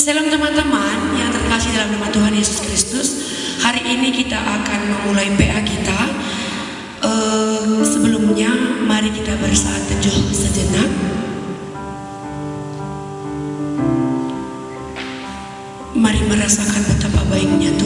Salam teman-teman yang terkasih dalam nama Tuhan Yesus Kristus. Hari ini kita akan memulai PA kita. Uh, sebelumnya mari kita bersaat teduh sejenak. Mari merasakan betapa baiknya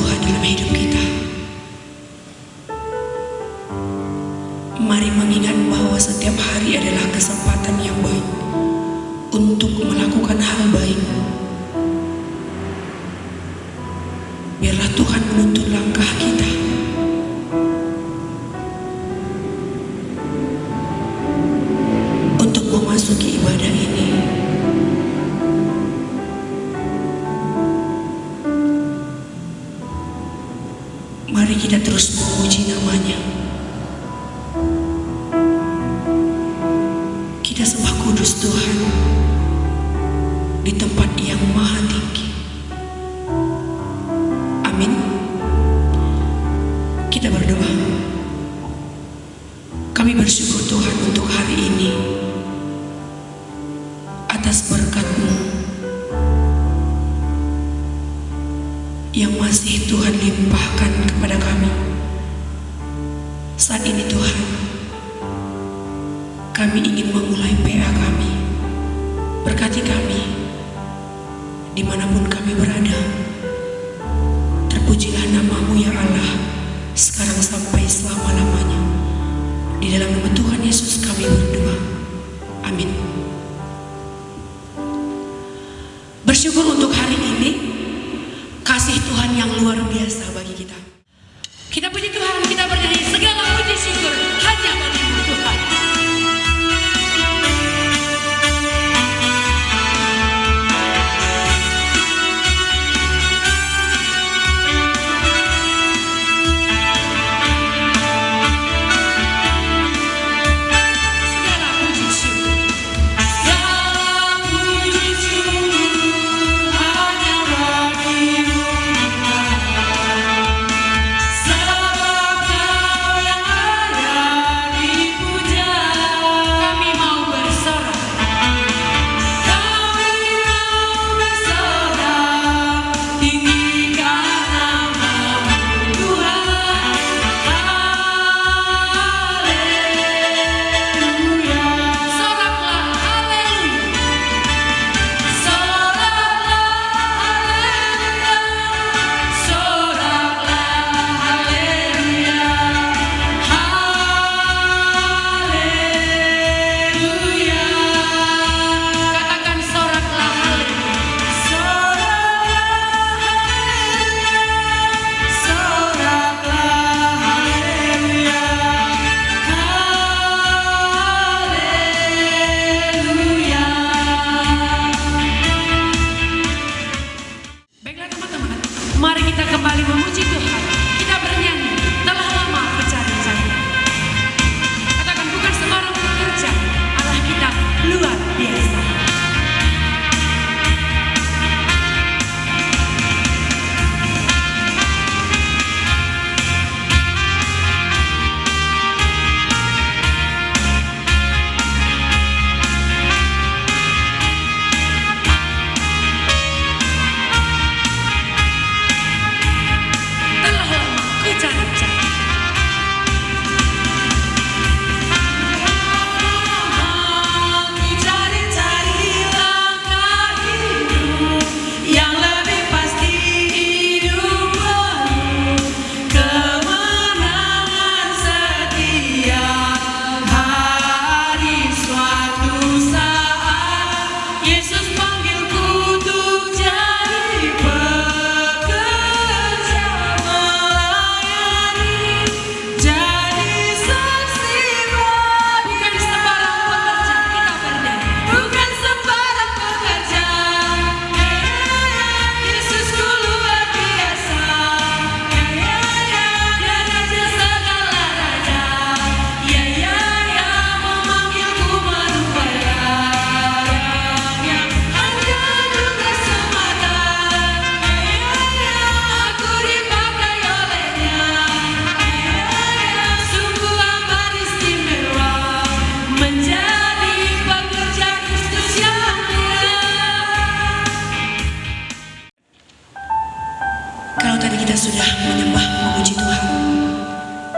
kita sudah menyembah memuji Tuhan.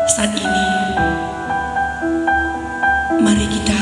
Saat ini mari kita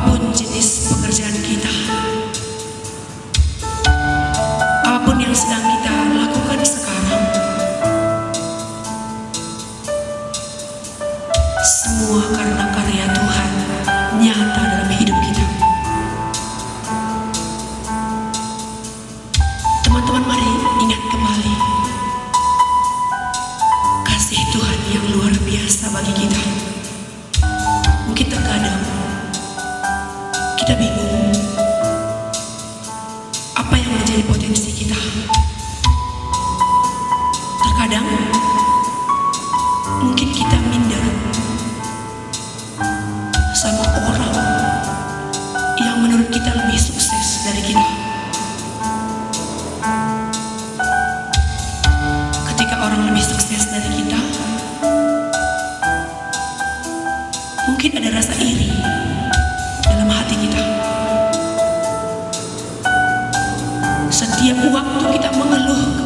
أصحاب جنس ada rasa iri dalam hati kita. Setiap waktu kita mengeluh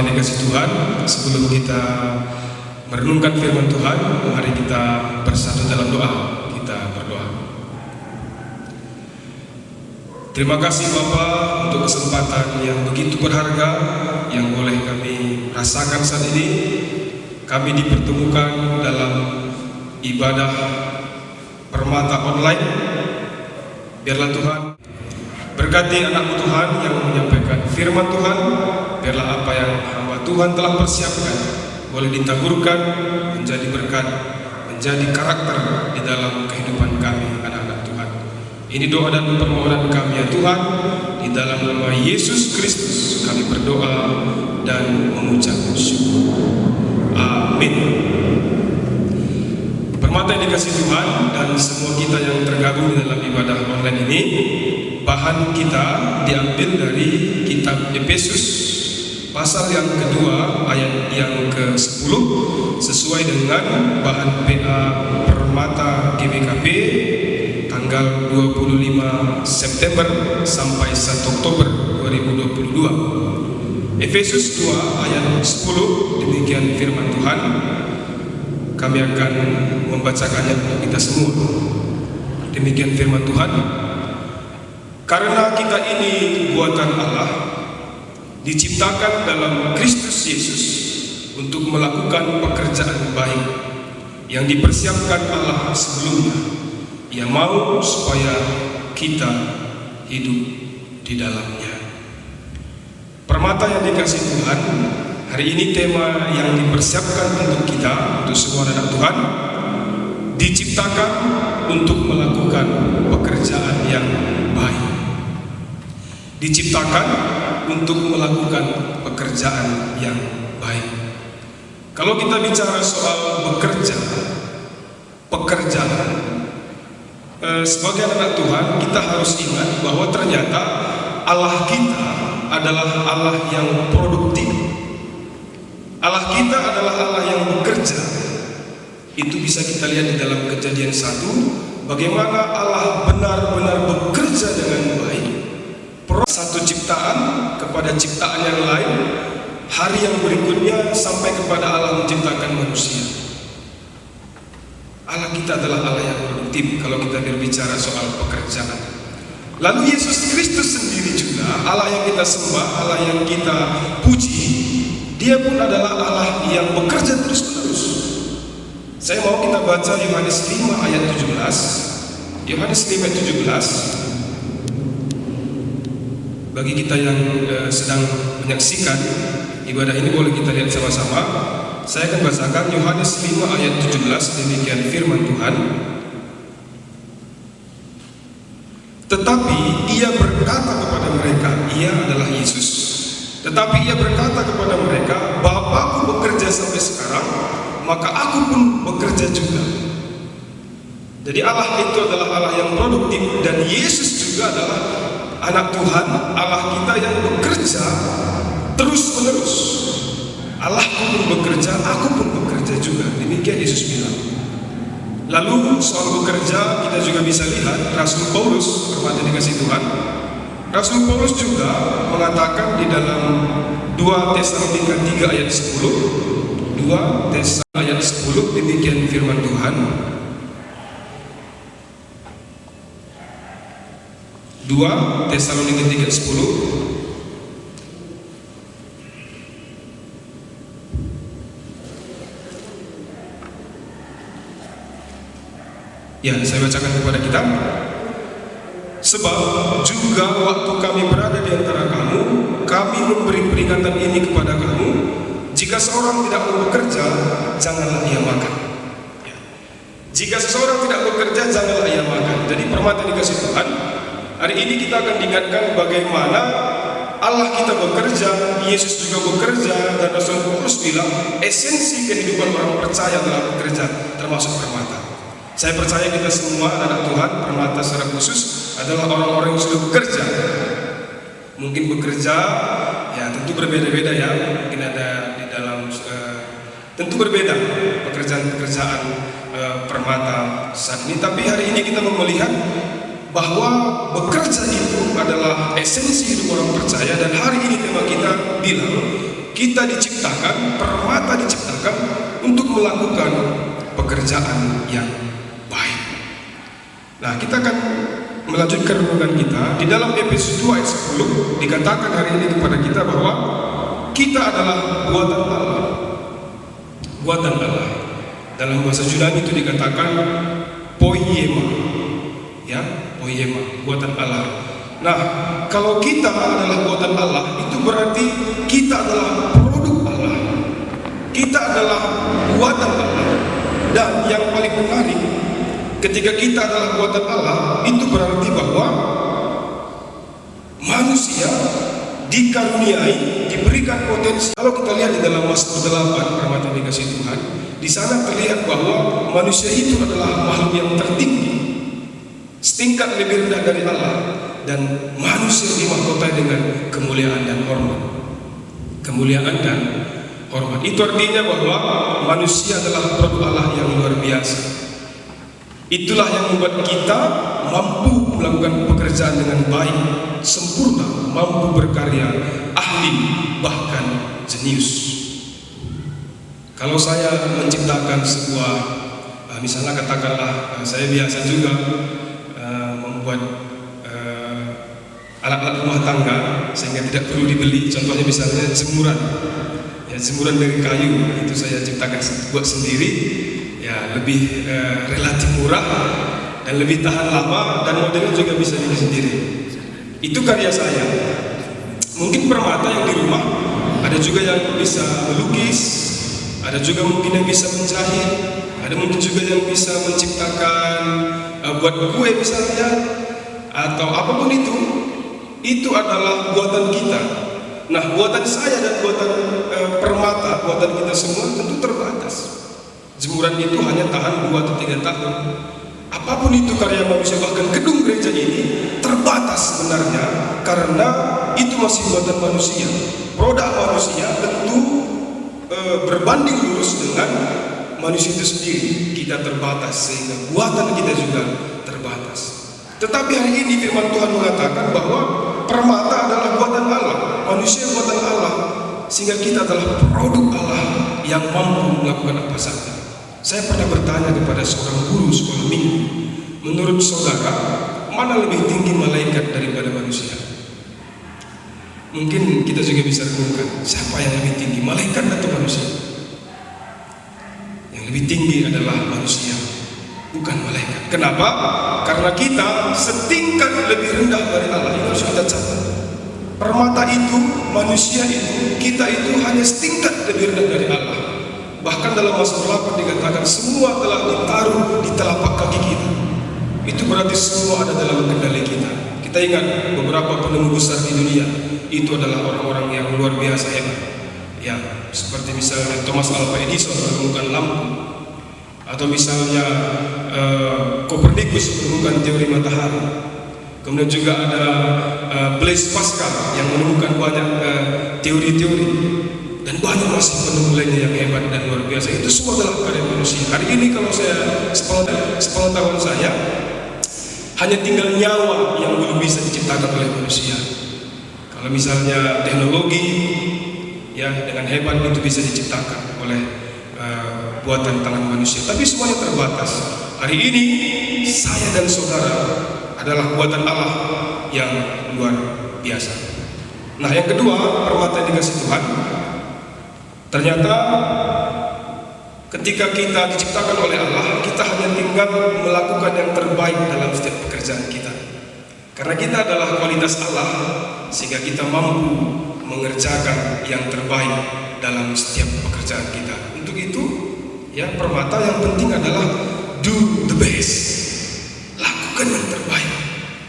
Yang dikasih Tuhan, sebelum kita merenungkan firman Tuhan, mari kita bersatu dalam doa. Kita berdoa. Terima kasih Bapak untuk kesempatan yang begitu berharga yang boleh kami rasakan saat ini. Kami dipertemukan dalam ibadah permata online. Biarlah Tuhan berkati anakmu Tuhan yang menyampaikan firman Tuhan. Biarlah apa yang hamba Tuhan telah persiapkan boleh ditaburkan menjadi berkat, menjadi karakter di dalam kehidupan kami anak-anak Tuhan. Ini doa dan permohonan kami ya Tuhan di dalam nama Yesus Kristus kami berdoa dan mengucap syukur. Amin. Permata yang dikasih Tuhan dan semua kita yang tergabung dalam ibadah online ini bahan kita diambil dari kitab Efesus pasal yang kedua ayat yang ke-10 sesuai dengan bahan PA Permata GBKP tanggal 25 September sampai 1 Oktober 2022 Efesus 2 ayat 10 demikian firman Tuhan. Kami akan membacakannya untuk kita semua. Demikian firman Tuhan karena kita ini buatan Allah diciptakan dalam Kristus Yesus untuk melakukan pekerjaan baik yang dipersiapkan Allah sebelumnya. Ia mau supaya kita hidup di dalamnya. Permata yang dikasih Tuhan, hari ini tema yang dipersiapkan untuk kita, untuk semua anak Tuhan, diciptakan untuk melakukan pekerjaan yang baik. Diciptakan untuk melakukan pekerjaan yang baik. Kalau kita bicara soal bekerja, pekerjaan, eh, sebagai anak Tuhan kita harus ingat bahwa ternyata Allah kita adalah Allah yang produktif. Allah kita adalah Allah yang bekerja. Itu bisa kita lihat di dalam kejadian satu, bagaimana Allah benar-benar bekerja dengan baik satu ciptaan kepada ciptaan yang lain hari yang berikutnya sampai kepada Allah menciptakan manusia. Allah kita adalah Allah yang produktif kalau kita berbicara soal pekerjaan. Lalu Yesus Kristus sendiri juga Allah yang kita sembah Allah yang kita puji dia pun adalah Allah yang bekerja terus-menerus. Saya mau kita baca Yohanes 5 ayat 17 Yohanes 5 ayat 17 bagi kita yang uh, sedang menyaksikan ibadah ini boleh kita lihat sama-sama. Saya akan bacakan Yohanes 5 ayat 17 demikian firman Tuhan. Tetapi ia berkata kepada mereka ia adalah Yesus. Tetapi ia berkata kepada mereka Bapakku bekerja sampai sekarang maka aku pun bekerja juga. Jadi Allah itu adalah Allah yang produktif dan Yesus juga adalah anak Tuhan, Allah kita yang bekerja terus menerus. Allah pun bekerja, aku pun bekerja juga. Demikian Yesus bilang. Lalu soal bekerja kita juga bisa lihat Rasul Paulus, hormati dikasih Tuhan. Rasul Paulus juga mengatakan di dalam 2 Tesalonika 3 ayat 10 2 Tesalonika ayat 10 demikian firman Tuhan 2 Tesalonika 3 10 Ya, saya bacakan kepada kita. Sebab juga waktu kami berada di antara kamu, kami memberi peringatan ini kepada kamu, jika seorang tidak mau bekerja, janganlah ia makan. Ya. Jika seseorang tidak bekerja, janganlah ia makan. Jadi permata dikasih Tuhan, Hari ini kita akan diingatkan bagaimana Allah kita bekerja, Yesus juga bekerja, dan Rasul Paulus bilang esensi kehidupan orang percaya adalah bekerja, termasuk permata. Saya percaya kita semua anak Tuhan, permata secara khusus adalah orang-orang yang sudah bekerja. Mungkin bekerja, ya tentu berbeda-beda ya. Mungkin ada di dalam, uh, tentu berbeda pekerjaan-pekerjaan uh, permata saat ini. Tapi hari ini kita mau melihat bahwa bekerja itu adalah esensi hidup orang percaya dan hari ini tema kita bilang kita diciptakan, permata diciptakan untuk melakukan pekerjaan yang baik. Nah, kita akan melanjutkan renungan kita di dalam Efesus 2 ayat 10 dikatakan hari ini kepada kita bahwa kita adalah buatan Allah. Buatan Allah. Dalam bahasa Yunani itu dikatakan poiema. Ya, poiema, buatan Allah. Nah, kalau kita adalah buatan Allah, itu berarti kita adalah produk Allah. Kita adalah buatan Allah. Dan yang paling menarik, ketika kita adalah buatan Allah, itu berarti bahwa manusia dikaruniai, diberikan potensi. Kalau kita lihat di dalam Mazmur 8, permata dikasih Tuhan, di sana terlihat bahwa manusia itu adalah makhluk yang tertinggi, setingkat lebih rendah dari Allah, dan manusia dimahkotai dengan kemuliaan dan hormat. Kemuliaan dan hormat. Itu artinya bahwa manusia adalah produk Allah yang luar biasa. Itulah yang membuat kita mampu melakukan pekerjaan dengan baik, sempurna, mampu berkarya, ahli, bahkan jenius. Kalau saya menciptakan sebuah, eh, misalnya katakanlah eh, saya biasa juga membuat alat-alat rumah tangga sehingga tidak perlu dibeli. Contohnya misalnya jemuran, ya jemuran dari kayu itu saya ciptakan buat sendiri ya lebih uh, relatif murah dan lebih tahan lama dan modelnya juga bisa bikin sendiri. Itu karya saya. Mungkin permata yang di rumah ada juga yang bisa melukis, ada juga mungkin yang bisa menjahit, ada mungkin juga yang bisa menciptakan uh, buat kue misalnya atau apa pun itu. Itu adalah buatan kita. Nah, buatan saya dan buatan uh, permata, buatan kita semua tentu terbatas. Jemuran itu hanya tahan 2 atau 3 tahun. Apa pun itu karya manusia bahkan gedung gereja ini terbatas sebenarnya karena itu masih buatan manusia. Produk manusia tentu e, berbanding lurus dengan manusia itu sendiri. Kita terbatas sehingga buatan kita juga terbatas. Tetapi hari ini firman Tuhan mengatakan bahwa permata adalah buatan Allah, manusia buatan Allah, sehingga kita adalah produk Allah yang mampu melakukan apa saja. Saya pernah bertanya kepada seorang guru sekolah minggu, menurut saudara, mana lebih tinggi malaikat daripada manusia? Mungkin kita juga bisa renungkan, siapa yang lebih tinggi, malaikat atau manusia? Lebih tinggi adalah manusia, bukan malaikat. Kenapa? Karena kita setingkat lebih rendah dari Allah. Itu harus kita catat. Permata itu, manusia itu, kita itu hanya setingkat lebih rendah dari Allah. Bahkan dalam Mazmur 8 dikatakan semua telah ditaruh di telapak kaki kita. Itu berarti semua ada dalam kendali kita. Kita ingat beberapa penemu besar di dunia itu adalah orang-orang yang luar biasa hebat. Ya, seperti misalnya Thomas Alva Edison menemukan lampu atau misalnya uh, Copernicus menemukan teori matahari. Kemudian juga ada uh, Blaise Pascal yang menemukan banyak teori-teori uh, dan banyak masih penemu lainnya yang hebat dan luar biasa. Itu semua adalah karya manusia. Hari ini kalau saya sepengetahuan saya hanya tinggal nyawa yang belum bisa diciptakan oleh manusia. Kalau misalnya teknologi ya dengan hebat itu bisa diciptakan oleh uh, buatan tangan manusia, tapi semuanya terbatas. Hari ini saya dan saudara adalah buatan Allah yang luar biasa. Nah, yang kedua, permata yang dikasih Tuhan. Ternyata ketika kita diciptakan oleh Allah, kita hanya tinggal melakukan yang terbaik dalam setiap pekerjaan kita. Karena kita adalah kualitas Allah, sehingga kita mampu mengerjakan yang terbaik dalam setiap pekerjaan kita. Untuk itu, ya permata yang penting adalah do the best. Lakukan yang terbaik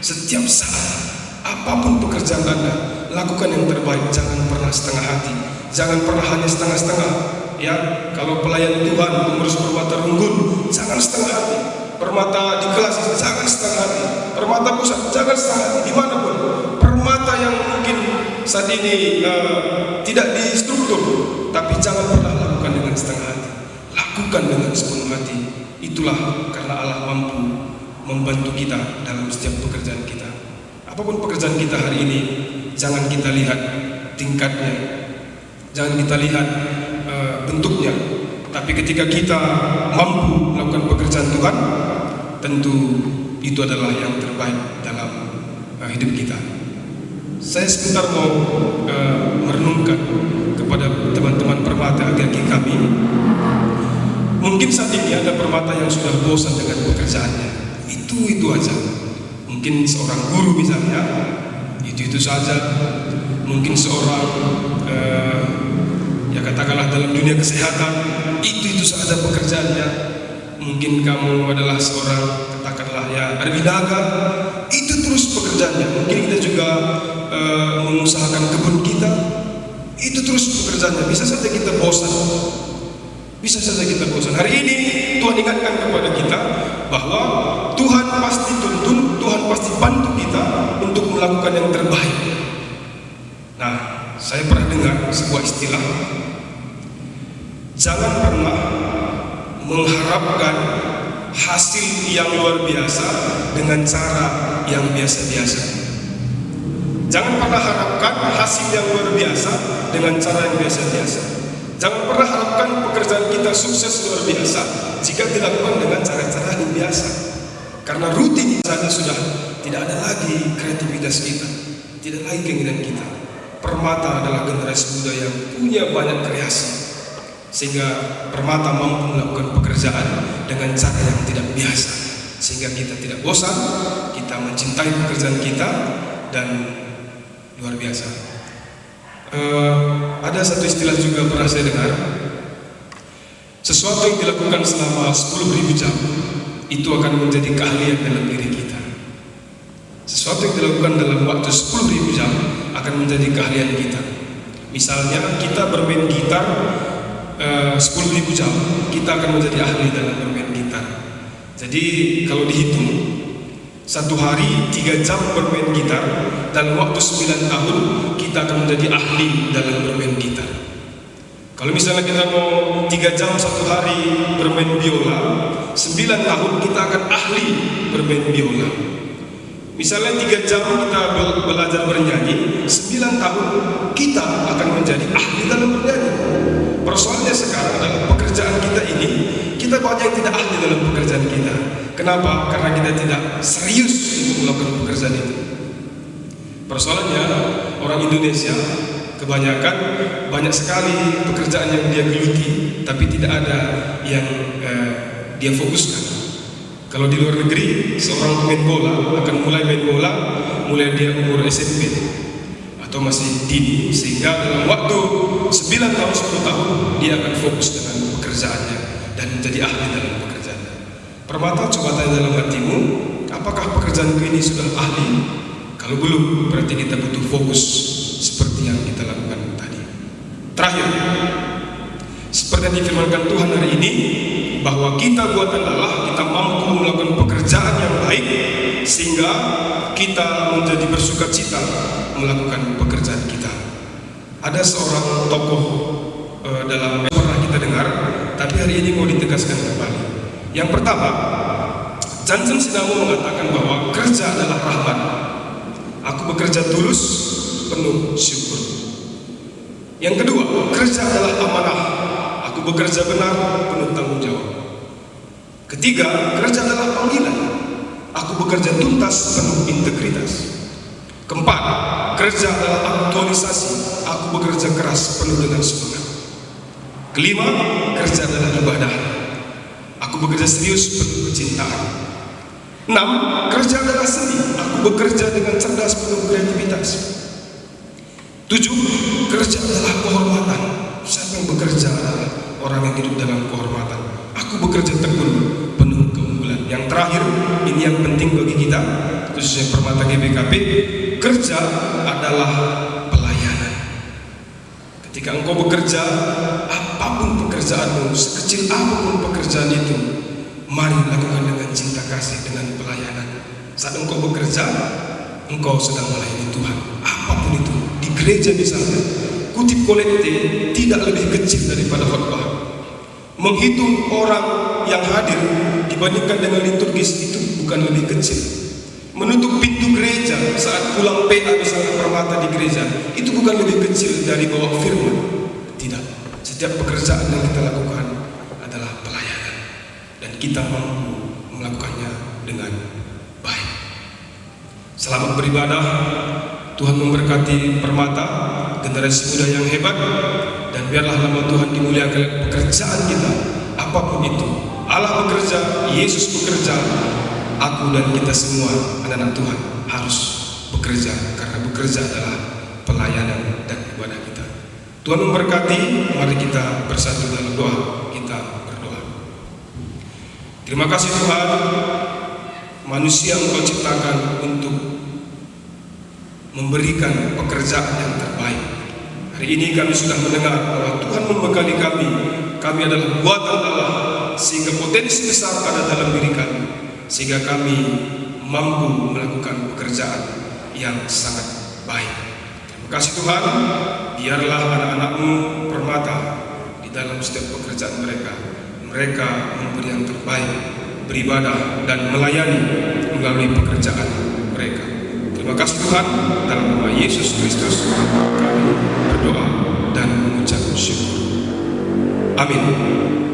setiap saat. Apa pun pekerjaan Anda, lakukan yang terbaik. Jangan pernah setengah hati. Jangan pernah hanya setengah-setengah. Ya, kalau pelayan Tuhan, pengurus permata runggun, jangan setengah hati. Permata di kelas, jangan setengah hati. Permata pusat, jangan setengah hati. Di mana pun, saat ini uh, tidak distruktur, tapi jangan pernah lakukan dengan setengah hati. Lakukan dengan sepenuh hati. Itulah karena Allah mampu membantu kita dalam setiap pekerjaan kita. Apa pun pekerjaan kita hari ini, jangan kita lihat tingkatnya, Jangan kita lihat eh, bentuknya, tapi ketika kita mampu melakukan pekerjaan Tuhan, tentu itu adalah yang terbaik dalam eh, hidup kita. Saya sebentar mau eh, merenungkan kepada teman-teman permata agaki kami. Mungkin saat ini ada permata yang sudah bosan dengan pekerjaannya. Itu itu aja. Mungkin seorang guru misalnya, itu itu saja. Mungkin seorang eh, ya katakanlah dalam dunia kesehatan, itu itu saja pekerjaannya. Mungkin kamu adalah seorang katakanlah ya arbinaga, itu terus pekerjaannya. Mungkin kita juga eh, mengusahakan kebun kita, itu terus pekerjaannya. Bisa saja kita bosan. Bisa saja kita bosan. Hari ini Tuhan ingatkan kepada kita bahwa Tuhan pasti tuntun, Tuhan pasti bantu kita untuk melakukan yang terbaik. Nah, saya pernah dengar sebuah istilah Jangan pernah mengharapkan hasil yang luar biasa dengan cara yang biasa-biasa. Jangan pernah harapkan hasil yang luar biasa dengan cara yang biasa-biasa. Jangan pernah harapkan pekerjaan kita sukses luar biasa jika dilakukan dengan cara-cara yang biasa. Karena rutin saja sudah tidak ada lagi kreativitas kita, tidak lagi keinginan kita. Permata adalah generasi muda yang punya banyak kreasi, sehingga Permata mampu melakukan pekerjaan dengan cara yang tidak biasa, sehingga kita tidak bosan, kita mencintai pekerjaan kita dan luar biasa. Uh, ada satu istilah juga pernah saya dengar. Sesuatu yang dilakukan selama 10.000 jam Itu akan menjadi keahlian dalam diri kita. Sesuatu yang dilakukan dalam waktu 10.000 jam Akan menjadi keahlian kita. Misalnya kita bermain gitar uh, 10.000 jam Kita akan menjadi ahli dalam bermain Jadi kalau dihitung satu hari tiga jam bermain gitar dalam waktu sembilan tahun kita akan menjadi ahli dalam bermain gitar. Kalau misalnya kita mau tiga jam satu hari bermain biola, sembilan tahun kita akan ahli bermain biola. Misalnya tiga jam kita belajar bernyanyi, sembilan tahun kita akan menjadi ahli dalam bernyanyi. Persoalannya sekarang adalah pekerjaan kita ini, kita banyak yang tidak ahli dalam pekerjaan kita. Kenapa? Karena kita tidak serius untuk melakukan pekerjaan itu. Persoalannya orang Indonesia kebanyakan banyak sekali pekerjaan yang dia geluti, tapi tidak ada yang eh, dia fokuskan. Kalau di luar negeri, seorang pemain bola akan mulai main bola mulai dia umur SMP atau masih dini, sehingga dalam waktu 9 tahun 10 tahun dia akan fokus dengan pekerjaannya dan menjadi ahli dalam pekerjaannya. Permata coba tanya dalam hatimu, apakah pekerjaan ini sudah ahli? Kalau belum, berarti kita butuh fokus seperti yang kita lakukan tadi. Terakhir, seperti yang difirmankan Tuhan hari ini, bahwa kita buatan Allah, kita mampu melakukan pekerjaan yang baik, sehingga kita menjadi bersuka cita melakukan pekerjaan kita. Ada seorang tokoh e, dalam pernah kita dengar, tapi hari ini mau ditegaskan kembali. Yang pertama, Johnson Sidamu mengatakan bahwa kerja adalah rahmat. Aku bekerja tulus, penuh syukur. Yang kedua, kerja adalah amanah. Aku bekerja benar, penuh tanggung jawab. Ketiga, kerja adalah panggilan. Aku bekerja tuntas, penuh integritas. Keempat, kerja adalah aktualisasi. Aku bekerja keras, penuh dengan semangat. Kelima, kerja adalah ibadah. Aku bekerja serius, penuh kecintaan. Enam, kerja adalah seni. Aku bekerja dengan cerdas, penuh kreativitas. Tujuh, kerja adalah kehormatan. Siapa yang bekerja adalah orang yang hidup dalam kehormatan. Aku bekerja tekun, penuh keunggulan. Yang terakhir, yang penting bagi kita, khususnya permata GBKP, kerja adalah pelayanan. Ketika engkau bekerja, apa pun pekerjaanmu, sekecil apa pun pekerjaan itu, mari lakukan dengan cinta kasih, dengan pelayanan. Saat engkau bekerja, engkau sedang melayani Tuhan. Apa pun itu, di gereja misalnya, kutip kolekte tidak lebih kecil daripada khotbah. Menghitung orang yang hadir dibandingkan dengan liturgis itu bukan lebih kecil. Menutup pintu gereja saat pulang PA misalnya permata di gereja itu bukan lebih kecil dari bawa firman. setiap pekerjaan yang kita lakukan adalah pelayanan dan kita mampu melakukannya dengan baik. Selamat beribadah. Tuhan memberkati permata generasi muda yang hebat dan biarlah nama Tuhan dimuliakan pekerjaan kita apa pun itu. Allah bekerja, Yesus bekerja, aku dan kita semua anak-anak Tuhan harus bekerja karena bekerja adalah pelayanan dan ibadah kita. Tuhan memberkati, mari kita bersatu dalam doa, kita berdoa. Terima kasih Tuhan, manusia Engkau ciptakan untuk memberikan pekerjaan yang terbaik. Hari ini kami sudah mendengar bahwa Tuhan membekali kami, kami adalah buatan Allah, sehingga potensi besar ada dalam diri kami, sehingga kami mampu melakukan pekerjaan yang sangat baik. Terima kasih Tuhan, biarlah anak-anakmu permata di dalam setiap pekerjaan mereka. Mereka memberi yang terbaik, beribadah dan melayani melalui pekerjaan mereka. Terima kasih Tuhan, dalam nama Yesus Kristus kami berdoa dan mengucap syukur. Amin.